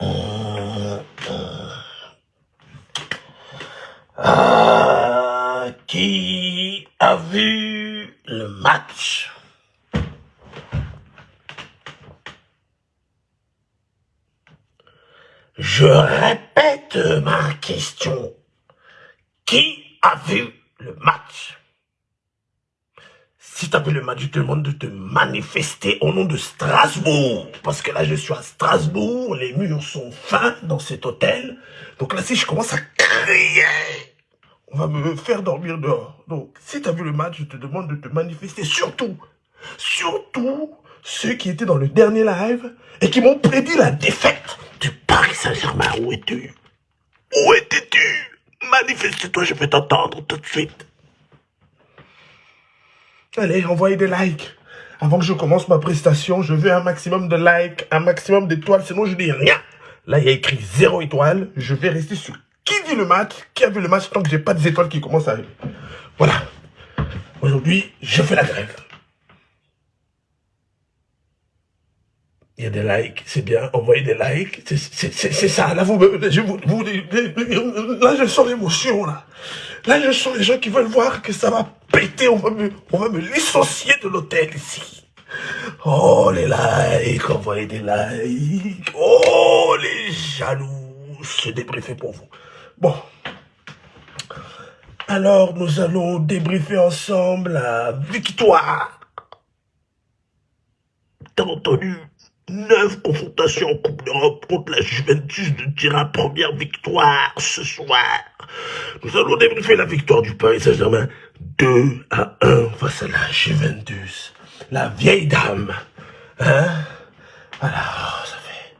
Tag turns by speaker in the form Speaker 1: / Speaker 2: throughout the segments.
Speaker 1: Euh, qui a vu le match? Je répète ma question. Qui a vu le match? Si tu vu le match, je te demande de te manifester au nom de Strasbourg. Parce que là, je suis à Strasbourg, les murs sont fins dans cet hôtel. Donc là, si je commence à crier, on va me faire dormir dehors. Donc, si tu as vu le match, je te demande de te manifester. Surtout, surtout, ceux qui étaient dans le dernier live et qui m'ont prédit la défaite du Paris Saint-Germain. Où es-tu Où étais-tu? Manifeste-toi, je vais t'entendre tout de suite. Allez, envoyez des likes. Avant que je commence ma prestation, je veux un maximum de likes, un maximum d'étoiles, sinon je dis rien. Là, il y a écrit zéro étoile. Je vais rester sur qui dit le match, qui a vu le match, tant que j'ai pas des étoiles qui commencent à arriver. Voilà. Aujourd'hui, je fais la grève. Il y a des likes, c'est bien, envoyez des likes, c'est ça, là, vous, je, vous, là, je sens l'émotion, là. Là, je sens les gens qui veulent voir que ça va péter, on va me, on va me licencier de l'hôtel ici. Oh, les likes, envoyez des likes. Oh, les jaloux, c'est débriefé pour vous. Bon. Alors, nous allons débriefer ensemble la victoire. T'as entendu Neuf confrontations en Coupe d'Europe contre la Juventus de Turin, première victoire ce soir. Nous allons débriefer la victoire du Paris Saint-Germain 2 à 1 face à la Juventus. La vieille dame. Hein? Alors, ça fait...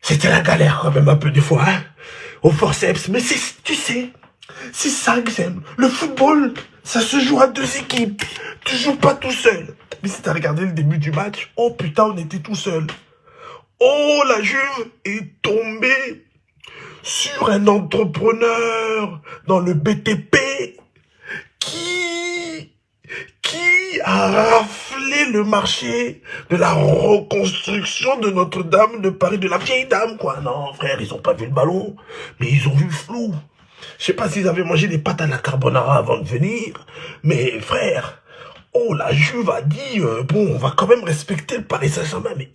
Speaker 1: C'était la galère quand même un peu des fois, hein? Au forceps. Mais tu sais, c'est ça que j'aime. Le football, ça se joue à deux équipes. Tu joues pas tout seul. Mais si t'as regardé le début du match, oh putain, on était tout seul. Oh, la Juve est tombée sur un entrepreneur dans le BTP qui, a raflé le marché de la reconstruction de Notre-Dame de Paris, de la vieille dame, quoi? Non, frère, ils ont pas vu le ballon, mais ils ont vu flou. Je sais pas s'ils avaient mangé des pâtes à la carbonara avant de venir, mais frère, oh, la Juve a dit, euh, bon, on va quand même respecter le Paris Saint-Germain, mais,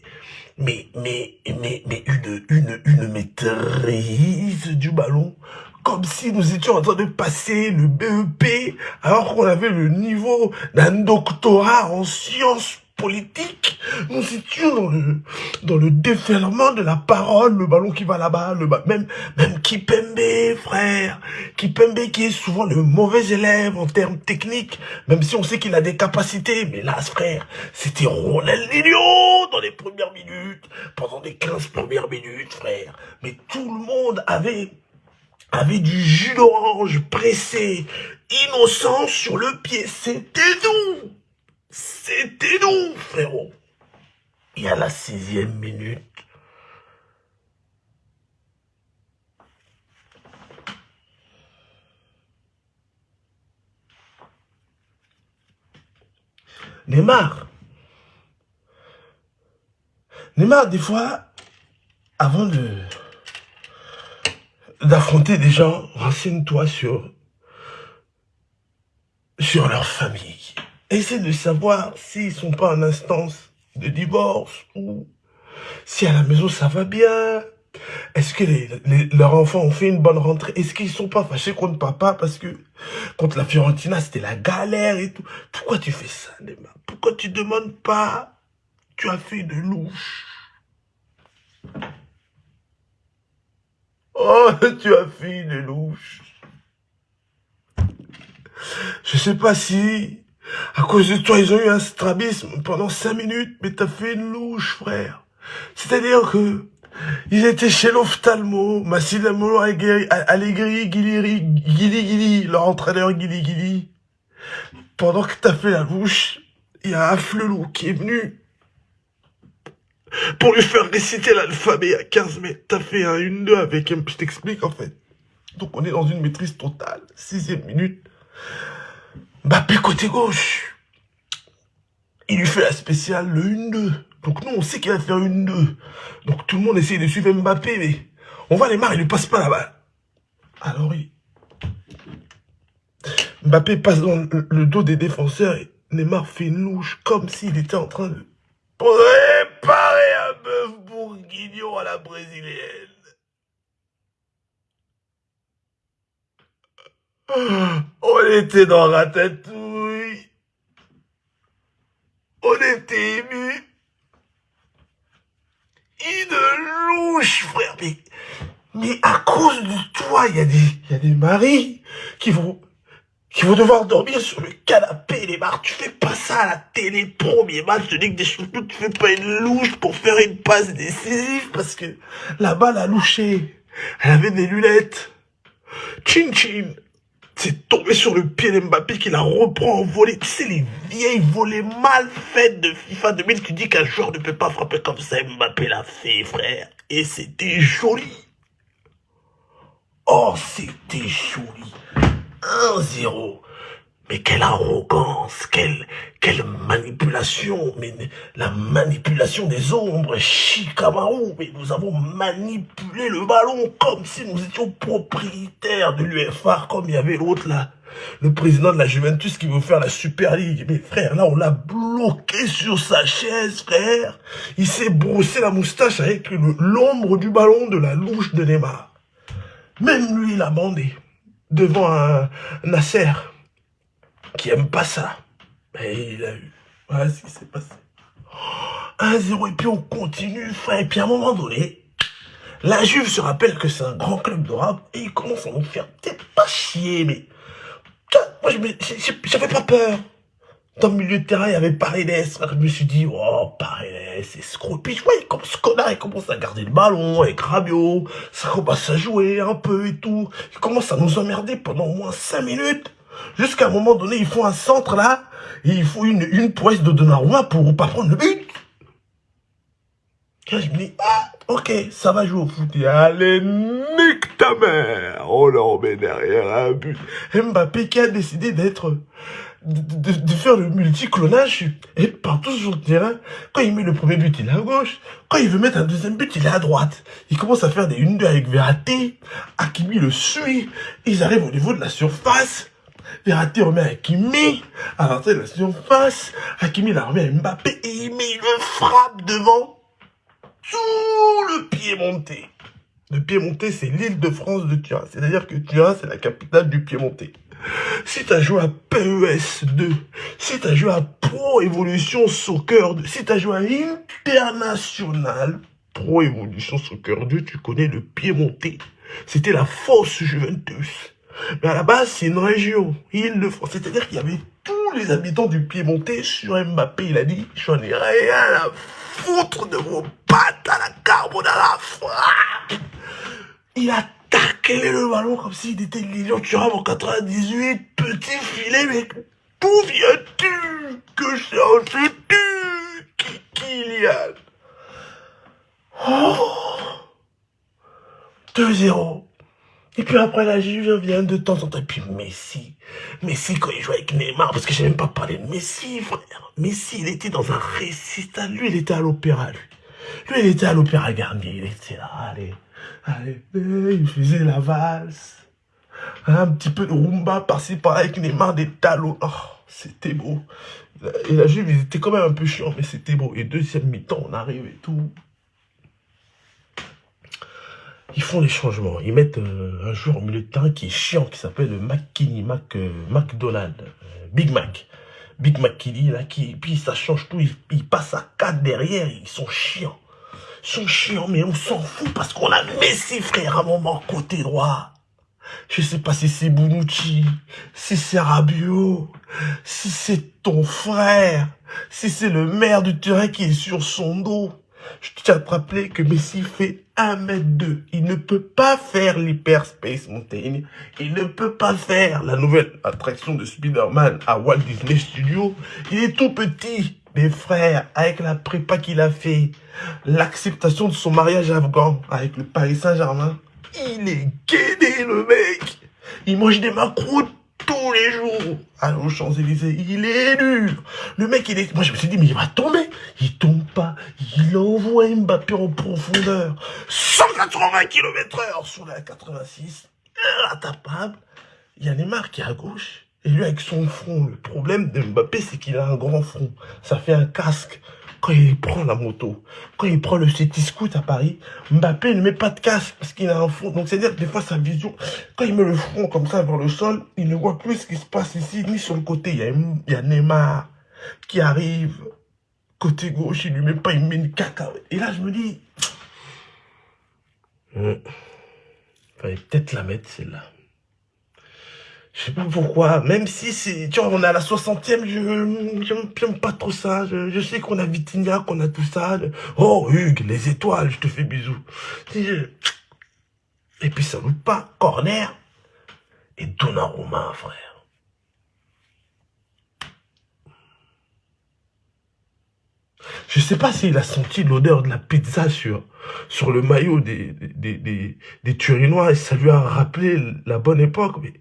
Speaker 1: mais, mais, mais, mais une, une, une maîtrise du ballon, comme si nous étions en train de passer le BEP, alors qu'on avait le niveau d'un doctorat en sciences politique. Nous étions dans le, dans le déferlement de la parole, le ballon qui va là-bas, le même, même Kipembe, frère. Kipembe qui est souvent le mauvais élève en termes techniques, même si on sait qu'il a des capacités. Mais là, frère, c'était Ronaldinho dans les premières minutes, pendant les 15 premières minutes, frère. Mais tout le monde avait avait du jus d'orange pressé, innocent sur le pied. C'était nous c'était nous, frérot. Et à la sixième minute, Neymar. Neymar, des fois, avant de d'affronter des gens, renseigne-toi sur sur leur famille. Essaie de savoir s'ils sont pas en instance de divorce ou si à la maison ça va bien. Est-ce que les, leurs enfants ont fait une bonne rentrée? Est-ce qu'ils sont pas fâchés contre papa parce que contre la Fiorentina c'était la galère et tout? Pourquoi tu fais ça, Neymar? Pourquoi tu demandes pas? Tu as fait de louche. Oh, tu as fait de louche. Je sais pas si à cause de toi, ils ont eu un strabisme pendant cinq minutes, mais t'as fait une louche, frère. C'est-à-dire que ils étaient chez l'ophtalmo, Massimiliano Allegri, Guiliri, Guili Guili, leur entraîneur Guili Guili. Pendant que t'as fait la louche, il y a un flelou qui est venu pour lui faire réciter l'alphabet à 15 mètres. T'as fait un 1-2 avec un... Je t'explique, en fait. Donc, on est dans une maîtrise totale. Sixième minute. Mbappé côté gauche. Il lui fait la spéciale, le 1-2. Donc nous, on sait qu'il va faire une deux. Donc tout le monde essaie de suivre Mbappé, mais on va les marre, il ne passe pas la balle. Alors oui. Mbappé passe dans le dos des défenseurs et Neymar fait une louche comme s'il était en train de préparer bourguignon à la brésilienne. On était dans Ratatouille. On était ému. Une louche, frère. Mais, mais à cause de toi, il y des, y a des maris qui vont, qui vont devoir dormir sur le canapé, les marres. Tu fais pas ça à la télé, premier match de Ligue des Champions. Tu fais pas une louche pour faire une passe décisive parce que la balle a louché. Elle avait des lunettes. Chin chin. C'est tombé sur le pied d'Mbappé qui la reprend en volée. Tu sais, les vieilles volées mal faites de FIFA 2000 qui dit qu'un joueur ne peut pas frapper comme ça. Mbappé l'a fait, frère. Et c'était joli. Oh, c'était joli. 1-0. Mais quelle arrogance, quelle, quelle manipulation, mais la manipulation des ombres, Chikamaru, mais nous avons manipulé le ballon comme si nous étions propriétaires de l'UFA, comme il y avait l'autre là, le président de la Juventus qui veut faire la Super League. Mais frère, là on l'a bloqué sur sa chaise, frère. Il s'est brossé la moustache avec l'ombre du ballon de la louche de Neymar. Même lui, il a bandé devant un Nasser qui aime pas ça. Mais il a eu. Voilà ce qui s'est passé. 1-0 et puis on continue. Et puis à un moment donné, la Juve se rappelle que c'est un grand club d'Europe et il commence à nous faire peut-être pas chier, mais... Moi, j'avais pas peur. Dans le milieu de terrain, il y avait Paredes. Je me suis dit, oh, Paredes, escroc. Puis je voyais comme ce connard, il commence à garder le ballon avec Rabiot. Ça commence à jouer un peu et tout. Il commence à nous emmerder pendant au moins 5 minutes. Jusqu'à un moment donné, ils font un centre là, et il faut une, une prouesse de Donnarumma pour pas prendre le but. je me dis, ah, ok, ça va jouer au foot. allez, nique ta mère. On met derrière un but. Mbappé qui a décidé d'être, de, de, faire le multi-clonage et partout sur le terrain. Quand il met le premier but, il est à gauche. Quand il veut mettre un deuxième but, il est à droite. Il commence à faire des 1-2 avec Verratti. Akimi le suit. Ils arrivent au niveau de la surface. Verratti remet Hakimi, à l'entrée de la surface, Hakimi la remet à Mbappé et il met le frappe devant tout le pied monté. Le pied monté, c'est l'île de France de Turin. C'est-à-dire que Turin, c'est la capitale du pied monté. Si tu as joué à PES 2, si tu as joué à Pro Evolution Soccer 2, si tu as joué à International Pro Evolution Soccer 2, tu connais le pied monté. C'était la fausse Juventus. Mais à la base, c'est une région, Île-de-France. C'est-à-dire qu'il y avait tous les habitants du Piémontais sur Mbappé. Il a dit, j'en ai rien à foutre de vos pattes à la carbonara frappe. Il a taclé le ballon comme s'il était Lilian Thuram en 98. Petit filet, mais d'où viens-tu Que cherches-tu Kylian Oh 2-0. Et puis après, la Juve vient de temps en temps. Et puis Messi. Messi, quand il jouait avec Neymar, parce que j'ai même pas parlé de Messi, frère. Messi, il était dans un récital. Lui, il était à l'opéra, lui. Lui, il était à l'opéra Garnier. Il était là, allez, allez, il faisait la valse. Un petit peu de rumba par-ci, par-là, avec Neymar, des talons. Oh, c'était beau. Et la Juve, ils étaient quand même un peu chiants, mais c'était beau. Et deuxième mi-temps, on arrive et tout ils font des changements. Ils mettent euh, un joueur au milieu de terrain qui est chiant, qui s'appelle McKinney, Mac, euh, McDonald, euh, Big Mac. Big McKinney, là, qui, puis ça change tout, ils, passent à 4 derrière, ils sont chiants. Sont chiants, mais on s'en fout parce qu'on a Messi, frère, à un moment, côté droit. Je sais pas si c'est Bonucci, si c'est Rabiot, si c'est ton frère, si c'est le maire du terrain qui est sur son dos. Je tiens à te rappeler que Messi fait 1m2. Il ne peut pas faire l'Hyperspace Mountain. Il ne peut pas faire la nouvelle attraction de Spider-Man à Walt Disney Studios. Il est tout petit. Mes frères, avec la prépa qu'il a fait, l'acceptation de son mariage afghan avec le Paris Saint-Germain, il est guédé, le mec. Il mange des macros tous les jours aux Champs-Élysées. Il est dur. Le mec, il est... Moi, je me suis dit, mais il va tomber. Il tombe pas. Il envoie Mbappé en profondeur. 180 km heure sur la 86. Intapable. Il y a Neymar qui à gauche. Et lui, avec son front, le problème de Mbappé, c'est qu'il a un grand front. Ça fait un casque quand il prend la moto, quand il prend le City Scoot à Paris, Mbappé ne met pas de casque parce qu'il a un front. Donc c'est-à-dire que des fois sa vision, quand il met le front comme ça vers le sol, il ne voit plus ce qui se passe ici, ni sur le côté. Il y a, Neymar qui arrive, côté gauche, il lui met pas, il met une caca. Et là je me dis, il fallait peut-être la mettre celle-là. Je sais pas pourquoi, même si c'est, tu vois, on est à la 60e, je j'aime pas trop ça. Je, sais qu'on a Vitinha, qu'on a tout ça. Oh, Hugues, les étoiles, je te fais bisous. Et puis ça loupe pas, corner et Donnarumma, frère. Je sais pas s'il a senti l'odeur de la pizza sur, sur le maillot des, des, des, des Turinois et ça lui a rappelé la bonne époque. Mais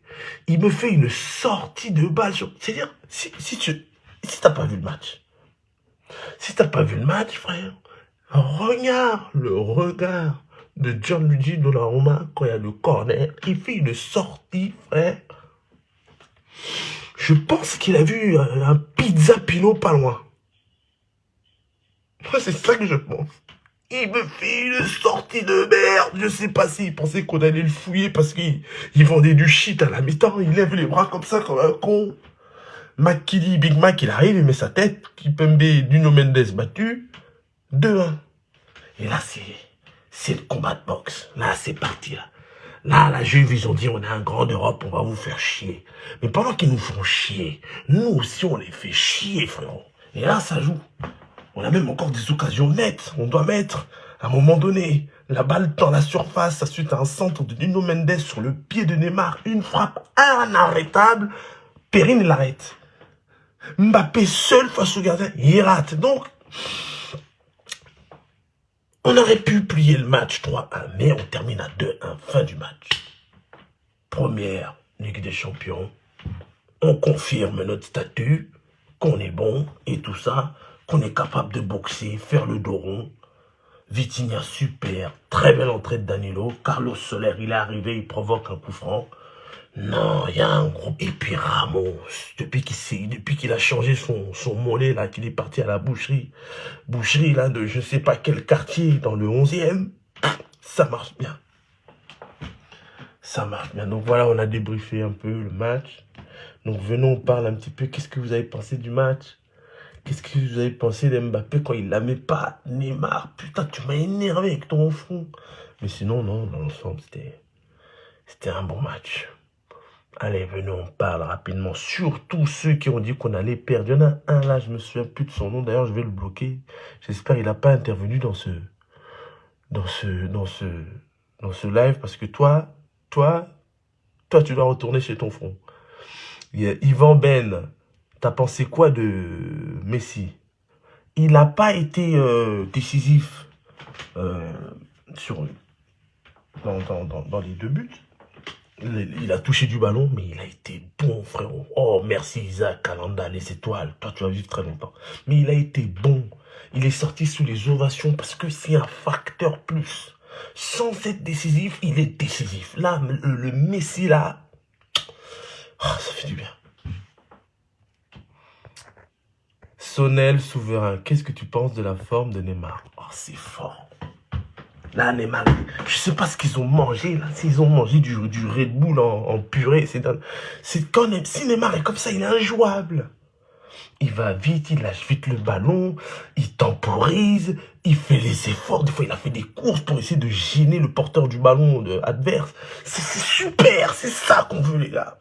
Speaker 1: il me fait une sortie de balle. C'est-à-dire, si, si tu si t'as pas vu le match, si t'as pas vu le match, frère, regarde le regard de Gianluigi Donnarumma quand il y a le corner. Il fait une sortie, frère. Je pense qu'il a vu un, un pizza Pinot pas loin. Moi, c'est ça que je pense. Il me fait une sortie de merde. Je sais pas s'il pensait qu'on allait le fouiller parce qu'il vendait du shit à la mi-temps. Il lève les bras comme ça, comme un con. McKilly, Big Mac, il arrive, il met sa tête. Kipembe, Nuno Mendes battu. 2-1. Et là, c'est, c'est le combat de boxe. Là, c'est parti, là. Là, la Juve, ils ont dit, on est un grand Europe, on va vous faire chier. Mais pendant qu'ils nous font chier, nous aussi, on les fait chier, frérot. Et là, ça joue. On a même encore des occasions nettes. On doit mettre, à un moment donné, la balle dans la surface, suite à un centre de Nuno Mendes sur le pied de Neymar. Une frappe inarrêtable. Perrine l'arrête. Mbappé seul face au gardien, il rate. Donc, on aurait pu plier le match 3-1, mais on termine à 2-1, fin du match. Première Ligue des Champions. On confirme notre statut, qu'on est bon et tout ça qu'on est capable de boxer, faire le dos rond. Vitinha, super. Très belle entrée de Danilo. Carlos Soler, il est arrivé, il provoque un coup franc. Non, il y a un gros... Et puis Ramos, depuis qu'il a changé son, mollet, là, qu'il est parti à la boucherie, boucherie, là, de je sais pas quel quartier, dans le 11e, ça marche bien. Ça marche bien. Donc voilà, on a débriefé un peu le match. Donc venons, on parle un petit peu. Qu'est-ce que vous avez pensé du match? Qu'est-ce que vous avez pensé d'Mbappé quand il la met pas Neymar, putain, tu m'as énervé avec ton front. Mais sinon, non, dans l'ensemble, c'était un bon match. Allez, venez, on parle rapidement. Surtout ceux qui ont dit qu'on allait perdre. Il y en a un là, je me souviens plus de son nom. D'ailleurs, je vais le bloquer. J'espère qu'il n'a pas intervenu dans ce, dans ce, dans ce, dans ce live parce que toi, toi, toi, tu dois retourner chez ton front. Il y a Yvan Ben, T'as pensé quoi de Messi? Il n'a pas été euh, décisif euh, sur, dans, les deux buts. Il, a touché du ballon, mais il a été bon, frérot. Oh, merci Isaac, Kalanda, les étoiles. Toi, tu vas vivre très longtemps. Mais il a été bon. Il est sorti sous les ovations parce que c'est un facteur plus. Sans être décisif, il est décisif. Là, le, Messi, là, oh, ça fait du bien. Sonel Souverain, qu'est-ce que tu penses de la forme de Neymar? Oh, c'est fort. Là, Neymar, je sais pas ce qu'ils ont mangé, là. S'ils ont mangé du, Red Bull en, purée, c'est quand même, si Neymar est comme ça, il est injouable. Il va vite, il lâche vite le ballon, il temporise, il fait les efforts. Des fois, il a fait des courses pour essayer de gêner le porteur du ballon adverse. C'est super, c'est ça qu'on veut, les gars.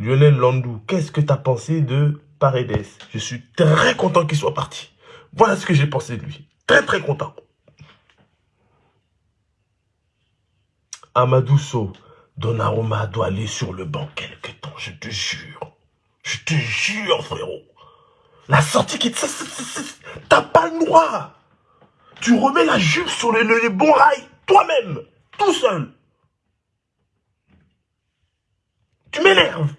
Speaker 1: Lionel Landou, qu'est-ce que tu as pensé de Paredes? Je suis très content qu'il soit parti. Voilà ce que j'ai pensé de lui. Très très content. Amadou So, Donnarumma doit aller sur le banc quelque temps, je te jure. Je te jure, frérot. La sortie qui... T'as pas le droit. Tu remets la jupe sur les, les bons rails, toi-même, tout seul. m'énerve.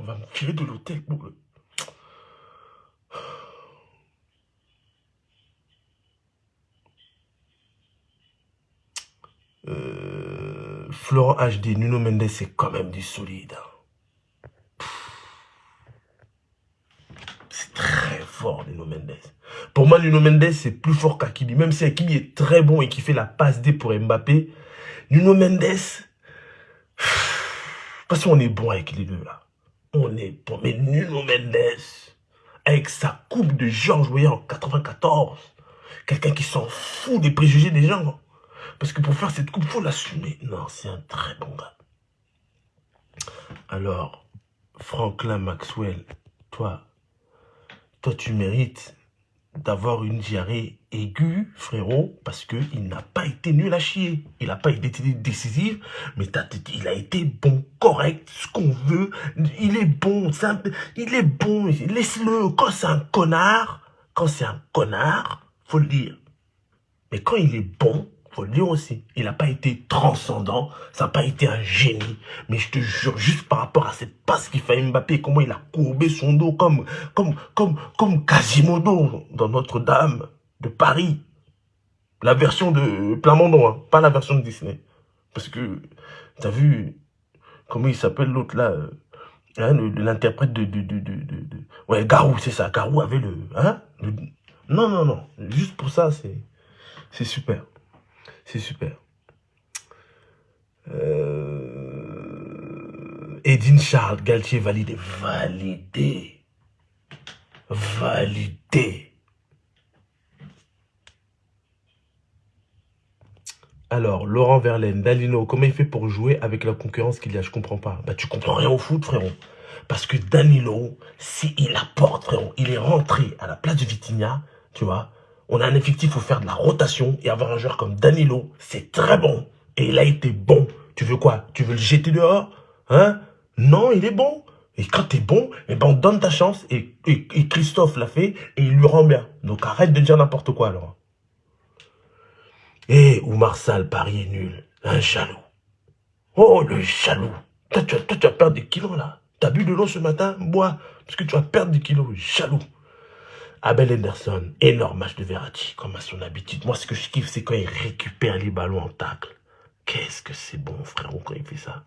Speaker 1: On va me tirer de l'hôtel pour le... Euh, Florent HD, Nuno Mendes, c'est quand même du solide. Hein. C'est très fort, Nuno Mendes. Pour moi, Nuno Mendes, c'est plus fort qu'Akili. Même si Akili est très bon et qui fait la passe D pour Mbappé, Nuno Mendes, parce qu'on est bon avec les deux, là. On est. Mais Nuno Mendes, avec sa coupe de Georges voyez, en 94, quelqu'un qui s'en fout des préjugés des gens. Parce que pour faire cette coupe, il faut l'assumer. Non, c'est un très bon gars. Alors, Franklin Maxwell, toi, toi tu mérites d'avoir une diarrhée aiguë, frérot, parce qu'il n'a pas été nul à chier. Il n'a pas été décisif, mais il a été bon, correct, ce qu'on veut. Il est bon, il est bon, laisse-le. Quand c'est un connard, quand c'est un connard, faut le dire. Mais quand il est bon, faut le dire aussi, il n'a pas été transcendant, ça n'a pas été un génie. Mais je te jure, juste par rapport à cette passe qu'il fait Mbappé, comment il a courbé son dos comme, comme, comme, comme Quasimodo dans Notre-Dame de Paris. La version de Plamondon, hein, pas la version de Disney. Parce que, t'as vu, comment il s'appelle l'autre là euh, hein, L'interprète de, de, de, de, Ouais, Garou, c'est ça. Garou avait le... Hein, Non, non, non. Juste pour ça, c'est c'est super. C'est super. Euh... Edine Charles, Galtier validé. Validé. Validé. Alors, Laurent Verlaine, Danilo, comment il fait pour jouer avec la concurrence qu'il y a? Je comprends pas. Bah, tu comprends rien au foot, frérot. Parce que Danilo, s'il apporte, frérot, il est rentré à la place de Vitinha, tu vois, on a un effectif, pour faire de la rotation et avoir un joueur comme Danilo, c'est très bon. Et il a été bon. Tu veux quoi? Tu veux le jeter dehors? Hein? Non, il est bon. Et quand t'es bon, eh ben on donne ta chance. Et, Christophe l'a fait et il lui rend bien. Donc arrête de dire n'importe quoi alors. Eh, Oumar Sal, Paris est nul. Un jaloux. Oh, le jaloux. Toi, tu, toi, tu vas perdre des kilos là. T'as bu de l'eau ce matin? Bois. Parce que tu vas perdre des kilos. Jaloux. Abel Henderson, énorme match de Verratti, comme à son habitude. Moi, ce que je kiffe, c'est quand il récupère les ballons en tacle. Qu'est-ce que c'est bon, frère, quand il fait ça.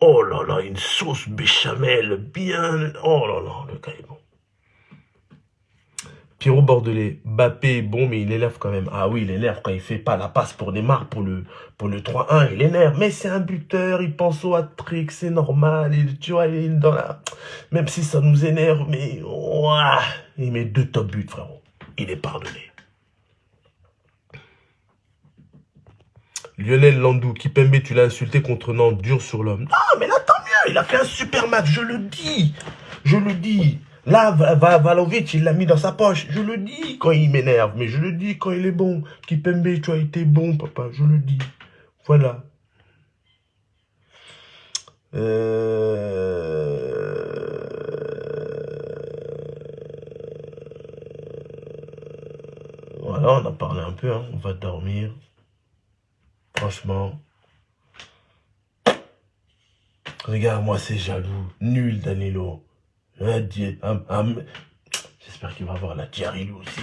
Speaker 1: Oh là là, une sauce béchamel, bien... Oh là là, le gars est bon. Pierrot Bordelais, Bappé bon, mais il énerve quand même. Ah oui, il énerve quand il fait pas la passe pour Neymar, pour le, pour le 3-1, il énerve. Mais c'est un buteur, il pense au hat-trick, c'est normal. Tu vois, il est dans la... Même si ça nous énerve, mais... il met deux top buts, frérot. Il est pardonné. Lionel Landou, Kipembe, tu l'as insulté contre Nantes, dur sur l'homme. Non, mais là, tant mieux, il a fait un super match, je le dis. Je le dis. Là, Valovic, il l'a mis dans sa poche. Je le dis quand il m'énerve, mais je le dis quand il est bon. Kipembe, tu as été bon, papa, je le dis. Voilà. Euh... Voilà, on a parlé un peu, hein. on va dormir. Franchement. Regarde, moi c'est jaloux. Nul, Danilo. J'espère qu'il va avoir la diarrhée lui aussi.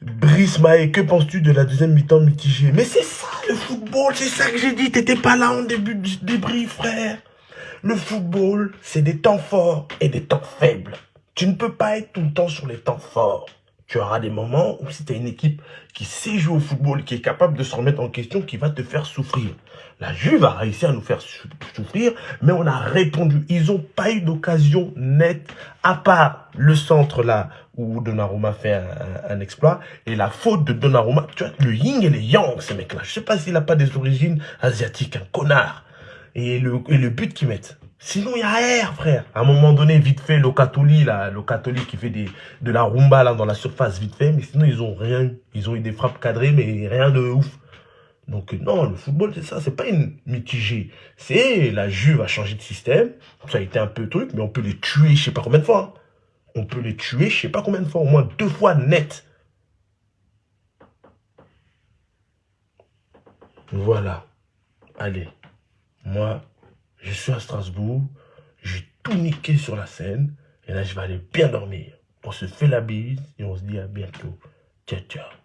Speaker 1: Brice Maé, que penses-tu de la deuxième mi-temps mitigée? Mais c'est ça le football, c'est ça que j'ai dit. T'étais pas là en début du débris, frère. Le football, c'est des temps forts et des temps faibles. Tu ne peux pas être tout le temps sur les temps forts. Tu auras des moments où si tu as une équipe qui sait jouer au football, qui est capable de se remettre en question, qui va te faire souffrir. La Juve a réussi à nous faire souffrir, mais on a répondu. Ils n'ont pas eu d'occasion nette, à part le centre là, où Donnarumma fait un, exploit, et la faute de Donnarumma. Tu vois, le yin et le yang, ces mecs-là. Je sais pas s'il n'a pas des origines asiatiques, un connard. Et le, et le but qu'ils mettent. Sinon, il y a air, frère. À un moment donné, vite fait, le Locatoli, là, le catholique qui fait des, de la rumba, là, dans la surface, vite fait. Mais sinon, ils ont rien. Ils ont eu des frappes cadrées, mais rien de ouf. Donc, non, le football, c'est ça. C'est pas une mitigée. C'est la Juve a changé de système. Ça a été un peu truc, mais on peut les tuer, je sais pas combien de fois. Hein. On peut les tuer, je sais pas combien de fois. Au moins deux fois net. Voilà. Allez. Moi, Je suis à Strasbourg. J'ai tout niqué sur la scène. Et là, je vais aller bien dormir. On se fait la bise et on se dit à bientôt. Ciao, ciao.